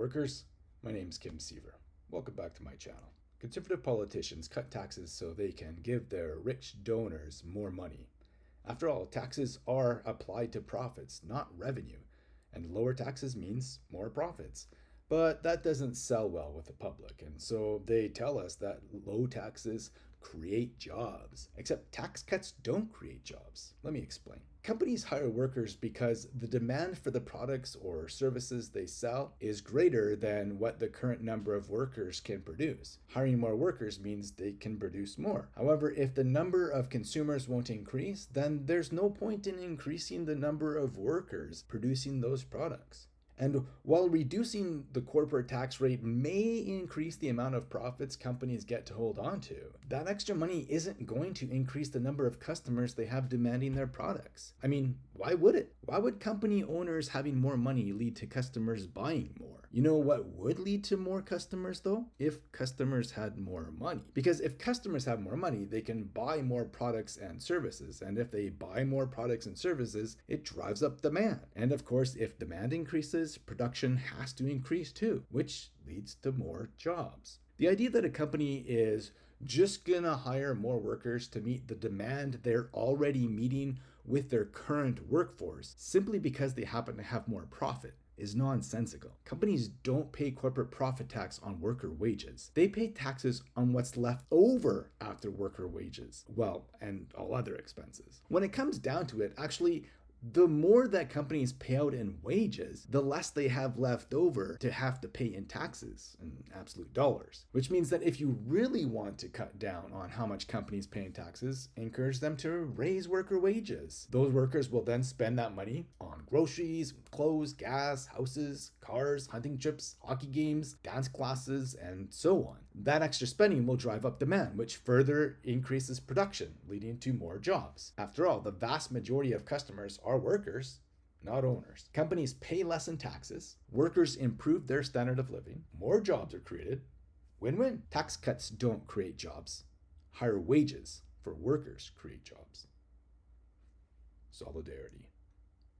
workers, my name is Kim Siever. Welcome back to my channel. Conservative politicians cut taxes so they can give their rich donors more money. After all, taxes are applied to profits, not revenue, and lower taxes means more profits. But that doesn't sell well with the public, and so they tell us that low taxes create jobs. Except tax cuts don't create jobs. Let me explain. Companies hire workers because the demand for the products or services they sell is greater than what the current number of workers can produce. Hiring more workers means they can produce more. However, if the number of consumers won't increase, then there's no point in increasing the number of workers producing those products. And while reducing the corporate tax rate may increase the amount of profits companies get to hold on to, that extra money isn't going to increase the number of customers they have demanding their products. I mean, why would it? Why would company owners having more money lead to customers buying more? You know what would lead to more customers though? If customers had more money. Because if customers have more money, they can buy more products and services. And if they buy more products and services, it drives up demand. And of course, if demand increases, production has to increase too, which leads to more jobs. The idea that a company is just gonna hire more workers to meet the demand they're already meeting with their current workforce simply because they happen to have more profit is nonsensical. Companies don't pay corporate profit tax on worker wages. They pay taxes on what's left over after worker wages. Well, and all other expenses. When it comes down to it, actually, the more that companies pay out in wages, the less they have left over to have to pay in taxes in absolute dollars. Which means that if you really want to cut down on how much companies pay in taxes, encourage them to raise worker wages. Those workers will then spend that money on groceries, clothes, gas, houses, cars, hunting trips, hockey games, dance classes, and so on. That extra spending will drive up demand, which further increases production, leading to more jobs. After all, the vast majority of customers are workers, not owners. Companies pay less in taxes, workers improve their standard of living, more jobs are created. Win win. Tax cuts don't create jobs. Higher wages for workers create jobs. Solidarity.